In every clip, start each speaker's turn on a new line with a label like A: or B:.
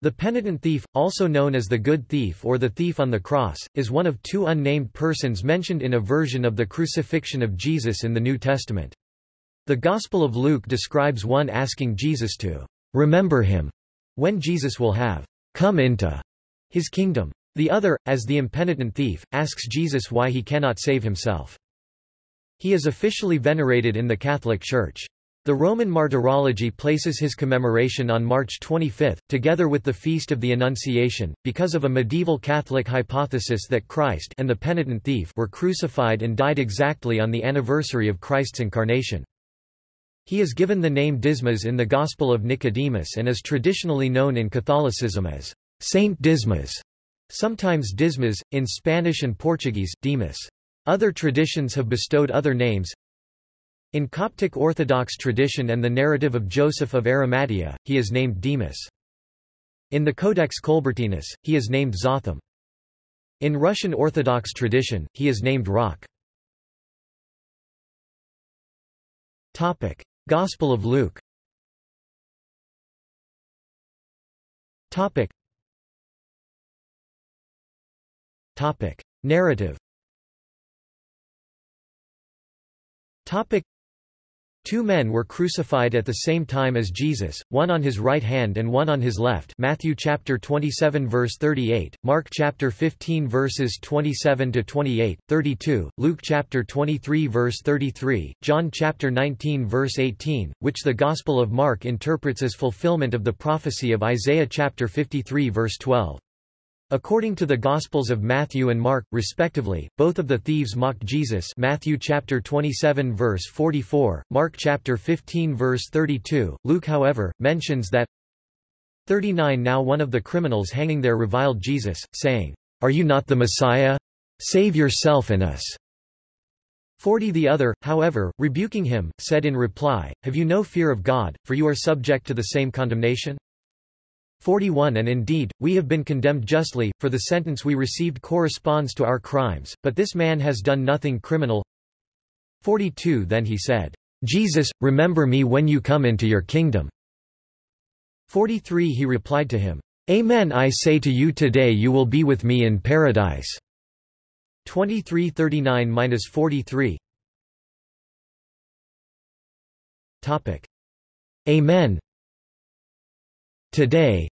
A: The penitent thief, also known as the good thief or the thief on the cross, is one of two unnamed persons mentioned in a version of the crucifixion of Jesus in the New Testament. The Gospel of Luke describes one asking Jesus to remember him when Jesus will have come into his kingdom. The other, as the impenitent thief, asks Jesus why he cannot save himself. He is officially venerated in the Catholic Church. The Roman Martyrology places his commemoration on March 25, together with the Feast of the Annunciation, because of a medieval Catholic hypothesis that Christ and the penitent thief were crucified and died exactly on the anniversary of Christ's incarnation. He is given the name Dismas in the Gospel of Nicodemus and is traditionally known in Catholicism as Saint Dismas, sometimes Dismas, in Spanish and Portuguese, Dimas. Other traditions have bestowed other names, in Coptic Orthodox tradition and the narrative of Joseph of Arimathea, he is named Demas. In the Codex Colbertinus, he is named Zoatham. In Russian Orthodox tradition, he is named Rock. Gospel of Luke. Topic. Topic: Narrative. Topic: Two men were crucified at the same time as Jesus, one on his right hand and one on his left Matthew chapter 27 verse 38, Mark chapter 15 verses 27 to 28, 32, Luke chapter 23 verse 33, John chapter 19 verse 18, which the Gospel of Mark interprets as fulfillment of the prophecy of Isaiah chapter 53 verse 12. According to the Gospels of Matthew and Mark, respectively, both of the thieves mocked Jesus Matthew chapter 27 verse 44, Mark chapter 15 verse 32. Luke however, mentions that 39 Now one of the criminals hanging there reviled Jesus, saying, Are you not the Messiah? Save yourself and us. 40 The other, however, rebuking him, said in reply, Have you no fear of God, for you are subject to the same condemnation? 41 And indeed, we have been condemned justly, for the sentence we received corresponds to our crimes, but this man has done nothing criminal. 42 Then he said, Jesus, remember me when you come into your kingdom. 43 He replied to him, Amen I say to you today you will be with me in paradise. 2339-43 Topic. Amen Today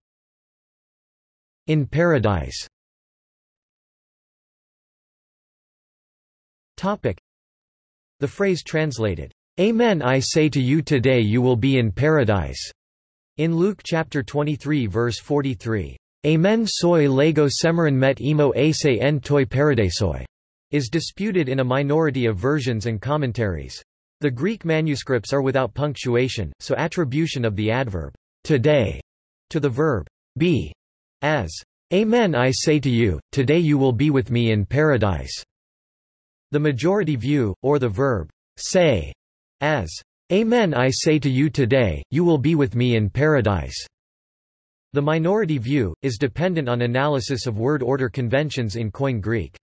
A: In Paradise Topic. The phrase translated, Amen I say to you today you will be in paradise, in Luke chapter 23 verse 43, Amen soy lego semerin met emo ase en toi paradisoi, is disputed in a minority of versions and commentaries. The Greek manuscripts are without punctuation, so attribution of the adverb today to the verb be as Amen I say to you, today you will be with me in paradise. The majority view, or the verb say, as Amen I say to you today, you will be with me in paradise. The minority view, is dependent on analysis of word order conventions in Koine Greek.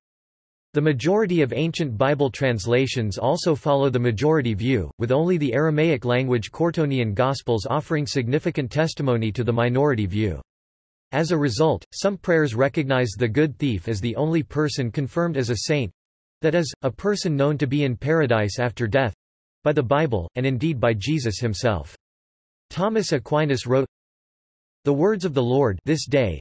A: The majority of ancient Bible translations also follow the majority view, with only the Aramaic language Curetonian Gospels offering significant testimony to the minority view. As a result, some prayers recognize the good thief as the only person confirmed as a saint—that is, a person known to be in paradise after death—by the Bible, and indeed by Jesus himself. Thomas Aquinas wrote, The words of the Lord this day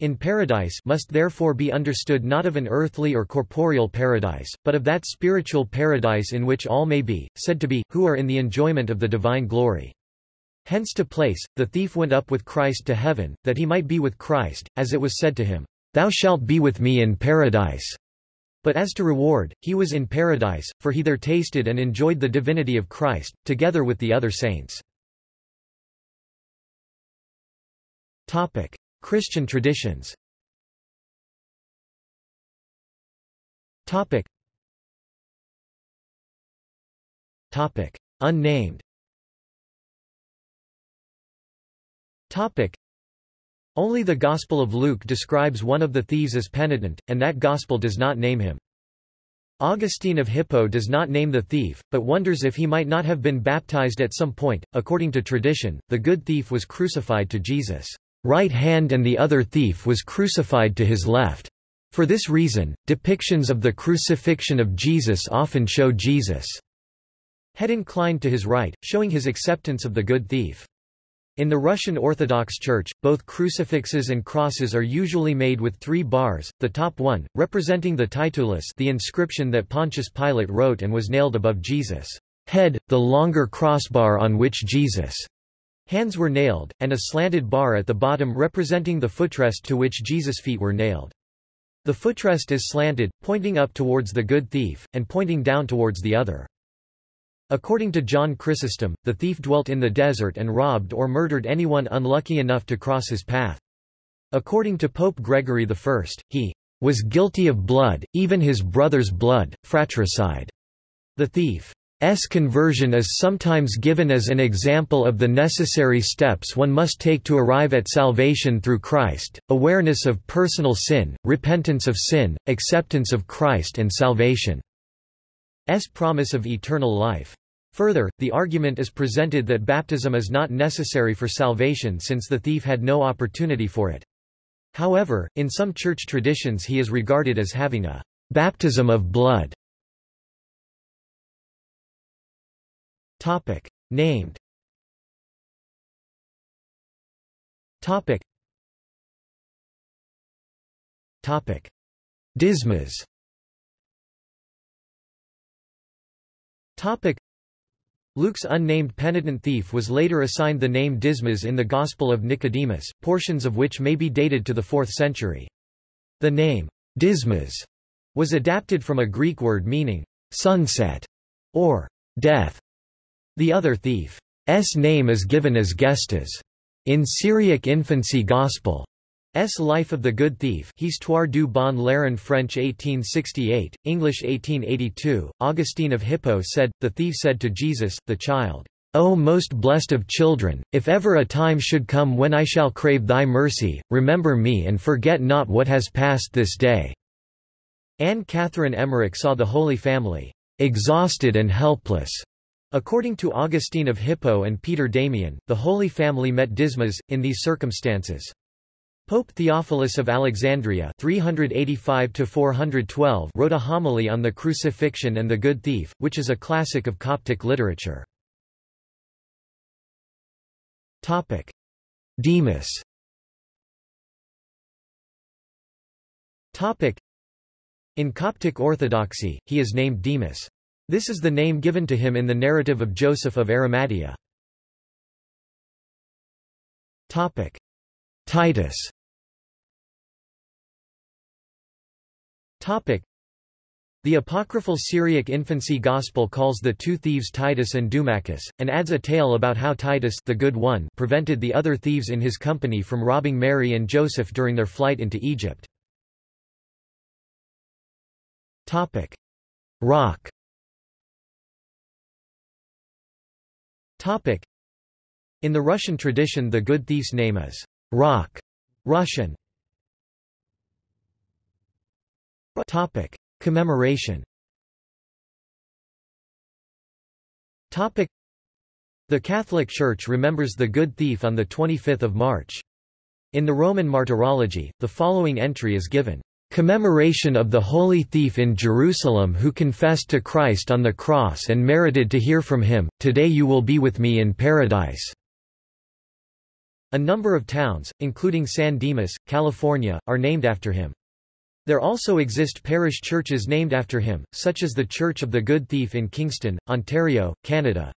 A: in paradise must therefore be understood not of an earthly or corporeal paradise, but of that spiritual paradise in which all may be, said to be, who are in the enjoyment of the divine glory. Hence to place, the thief went up with Christ to heaven, that he might be with Christ, as it was said to him, Thou shalt be with me in paradise. But as to reward, he was in paradise, for he there tasted and enjoyed the divinity of Christ, together with the other saints. Topic. Christian traditions Topic. Topic. Unnamed Topic. Only the Gospel of Luke describes one of the thieves as penitent, and that Gospel does not name him. Augustine of Hippo does not name the thief, but wonders if he might not have been baptized at some point. According to tradition, the good thief was crucified to Jesus' right hand and the other thief was crucified to his left. For this reason, depictions of the crucifixion of Jesus often show Jesus' head inclined to his right, showing his acceptance of the good thief. In the Russian Orthodox Church, both crucifixes and crosses are usually made with three bars, the top one, representing the titulus the inscription that Pontius Pilate wrote and was nailed above Jesus' head, the longer crossbar on which Jesus' hands were nailed, and a slanted bar at the bottom representing the footrest to which Jesus' feet were nailed. The footrest is slanted, pointing up towards the good thief, and pointing down towards the other. According to John Chrysostom, the thief dwelt in the desert and robbed or murdered anyone unlucky enough to cross his path. According to Pope Gregory I, he was guilty of blood, even his brother's blood, fratricide. The thief S conversion is sometimes given as an example of the necessary steps one must take to arrive at salvation through Christ, awareness of personal sin, repentance of sin, acceptance of Christ and salvation. S promise of eternal life. Further, the argument is presented that baptism is not necessary for salvation since the thief had no opportunity for it. However, in some church traditions he is regarded as having a baptism of blood. Topic. Named Topic. Topic. Dismas Topic. Luke's unnamed penitent thief was later assigned the name Dismas in the Gospel of Nicodemus, portions of which may be dated to the 4th century. The name, Dismas, was adapted from a Greek word meaning, sunset, or death. The other thief's name is given as Gestas. In Syriac Infancy Gospel. S. Life of the Good Thief Histoire du bon Larron French 1868, English 1882, Augustine of Hippo said, The thief said to Jesus, the child, O most blessed of children, if ever a time should come when I shall crave thy mercy, remember me and forget not what has passed this day. Anne Catherine Emmerich saw the Holy Family, exhausted and helpless, According to Augustine of Hippo and Peter Damian, the Holy Family met Dismas, in these circumstances. Pope Theophilus of Alexandria 385 wrote a homily on the crucifixion and the good thief, which is a classic of Coptic literature. Demas In Coptic Orthodoxy, he is named Demas. This is the name given to him in the narrative of Joseph of Arimathea. Topic. Titus Topic. The apocryphal Syriac infancy gospel calls the two thieves Titus and Dumachus, and adds a tale about how Titus the good one prevented the other thieves in his company from robbing Mary and Joseph during their flight into Egypt. Topic. Rock In the Russian tradition the good thief's name is Rock, Russian. Topic. Commemoration Topic. The Catholic Church remembers the good thief on 25 March. In the Roman Martyrology, the following entry is given. Commemoration of the Holy Thief in Jerusalem who confessed to Christ on the cross and merited to hear from him, Today you will be with me in paradise. A number of towns, including San Dimas, California, are named after him. There also exist parish churches named after him, such as the Church of the Good Thief in Kingston, Ontario, Canada.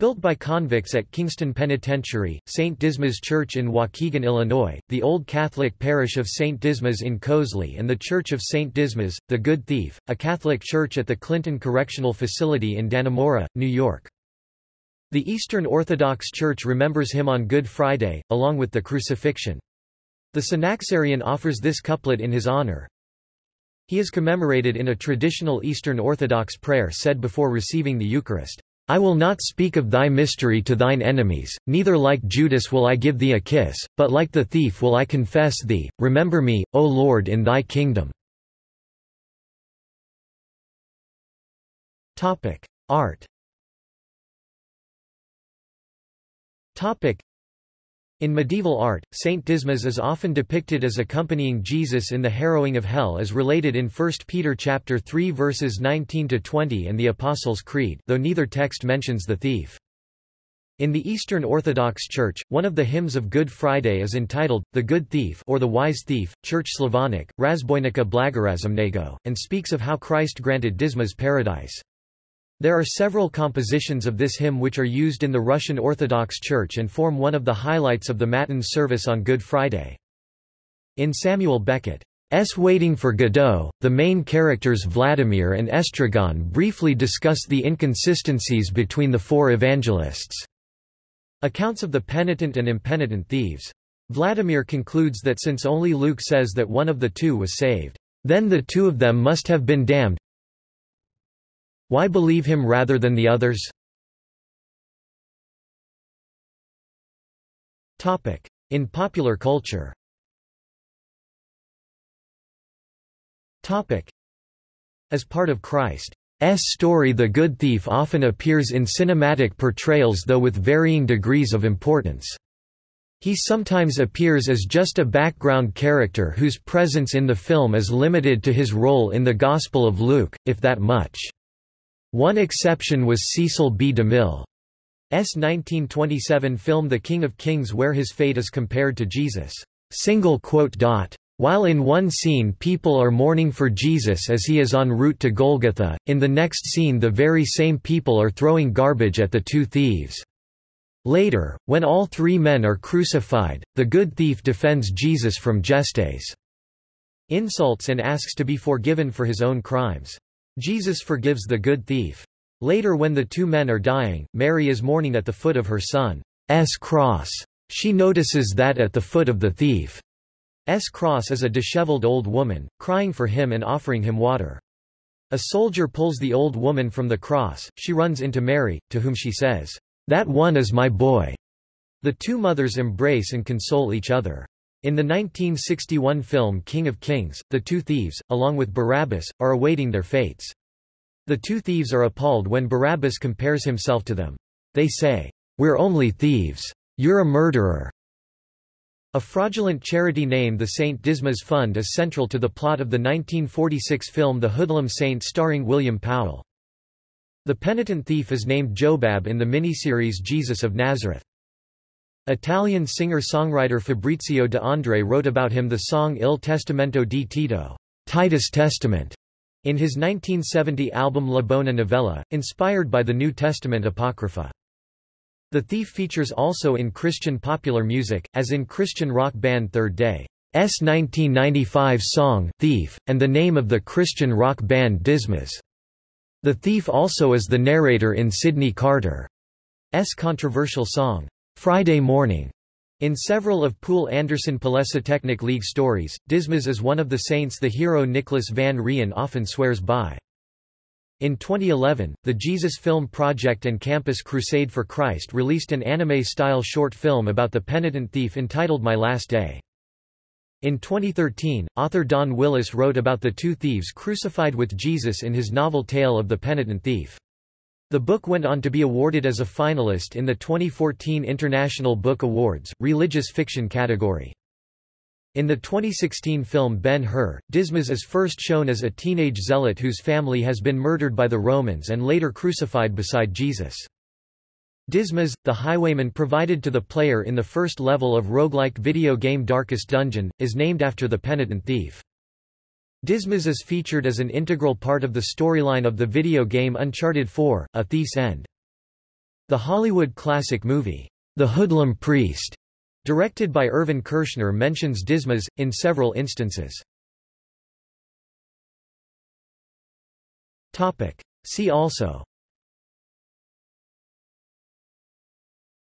A: Built by convicts at Kingston Penitentiary, St. Dismas Church in Waukegan, Illinois, the Old Catholic Parish of St. Dismas in Coslada and the Church of St. Dismas, the Good Thief, a Catholic church at the Clinton Correctional Facility in Dannemora, New York. The Eastern Orthodox Church remembers him on Good Friday, along with the crucifixion. The Synaxarion offers this couplet in his honor. He is commemorated in a traditional Eastern Orthodox prayer said before receiving the Eucharist. I will not speak of thy mystery to thine enemies, neither like Judas will I give thee a kiss, but like the thief will I confess thee, remember me, O Lord in thy kingdom. Art In medieval art, Saint Dismas is often depicted as accompanying Jesus in the harrowing of hell as related in 1 Peter chapter 3 verses 19 to 20 and the Apostles' Creed, though neither text mentions the thief. In the Eastern Orthodox Church, one of the hymns of Good Friday is entitled, The Good Thief or The Wise Thief, Church Slavonic, Razbojnika Blagorazumnego, and speaks of how Christ granted Dismas paradise. There are several compositions of this hymn which are used in the Russian Orthodox Church and form one of the highlights of the Matins service on Good Friday. In Samuel Beckett's Waiting for Godot, the main characters Vladimir and Estragon briefly discuss the inconsistencies between the four evangelists' accounts of the penitent and impenitent thieves. Vladimir concludes that since only Luke says that one of the two was saved, then the two of them must have been damned, why believe him rather than the others? In popular culture As part of Christ's story the good thief often appears in cinematic portrayals though with varying degrees of importance. He sometimes appears as just a background character whose presence in the film is limited to his role in the Gospel of Luke, if that much. One exception was Cecil B. DeMille's 1927 film The King of Kings where his fate is compared to Jesus' single quote dot. While in one scene people are mourning for Jesus as he is en route to Golgotha, in the next scene the very same people are throwing garbage at the two thieves. Later, when all three men are crucified, the good thief defends Jesus from Gestas' insults and asks to be forgiven for his own crimes. Jesus forgives the good thief. Later when the two men are dying, Mary is mourning at the foot of her son's cross. She notices that at the foot of the thief's cross is a disheveled old woman, crying for him and offering him water. A soldier pulls the old woman from the cross, she runs into Mary, to whom she says, That one is my boy. The two mothers embrace and console each other. In the 1961 film King of Kings, the two thieves, along with Barabbas, are awaiting their fates. The two thieves are appalled when Barabbas compares himself to them. They say, We're only thieves. You're a murderer. A fraudulent charity named the St. Dismas Fund is central to the plot of the 1946 film The Hoodlum Saint starring William Powell. The penitent thief is named Jobab in the miniseries Jesus of Nazareth. Italian singer-songwriter Fabrizio De André wrote about him the song Il Testamento di Tito Titus Testament, in his 1970 album La Buona Novella, inspired by the New Testament Apocrypha. The Thief features also in Christian popular music, as in Christian rock band Third Day's 1995 song, Thief, and the name of the Christian rock band Dismas. The Thief also is the narrator in Sydney Carter's controversial song, Friday morning. In several of Poul Anderson Polesotechnic League stories, Dismas is one of the saints the hero Nicholas van Rijn often swears by. In 2011, the Jesus Film Project and Campus Crusade for Christ released an anime-style short film about the penitent thief entitled My Last Day. In 2013, author Don Willis wrote about the two thieves crucified with Jesus in his novel Tale of the Penitent Thief. The book went on to be awarded as a finalist in the 2014 International Book Awards, Religious Fiction category. In the 2016 film Ben-Hur, Dismas is first shown as a teenage zealot whose family has been murdered by the Romans and later crucified beside Jesus. Dismas, the highwayman provided to the player in the first level of roguelike video game Darkest Dungeon, is named after the penitent thief. Dismas is featured as an integral part of the storyline of the video game Uncharted 4, A Thief's End. The Hollywood classic movie, The Hoodlum Priest, directed by Irvin Kershner mentions Dismas, in several instances. See also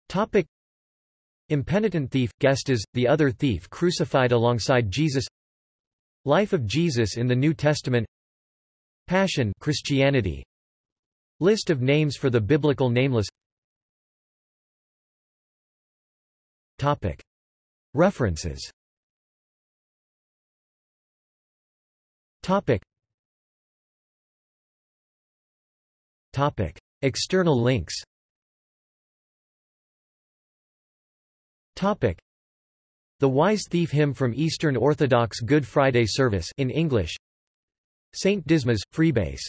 A: Topic Impenitent thief, Gestas, the other thief crucified alongside Jesus Life of Jesus in the New Testament. Passion Christianity. List of names for the biblical nameless. Topic. References. Topic. Topic. External links. Topic. The Wise Thief Hymn from Eastern Orthodox Good Friday Service in English. Saint Dismas, Freebase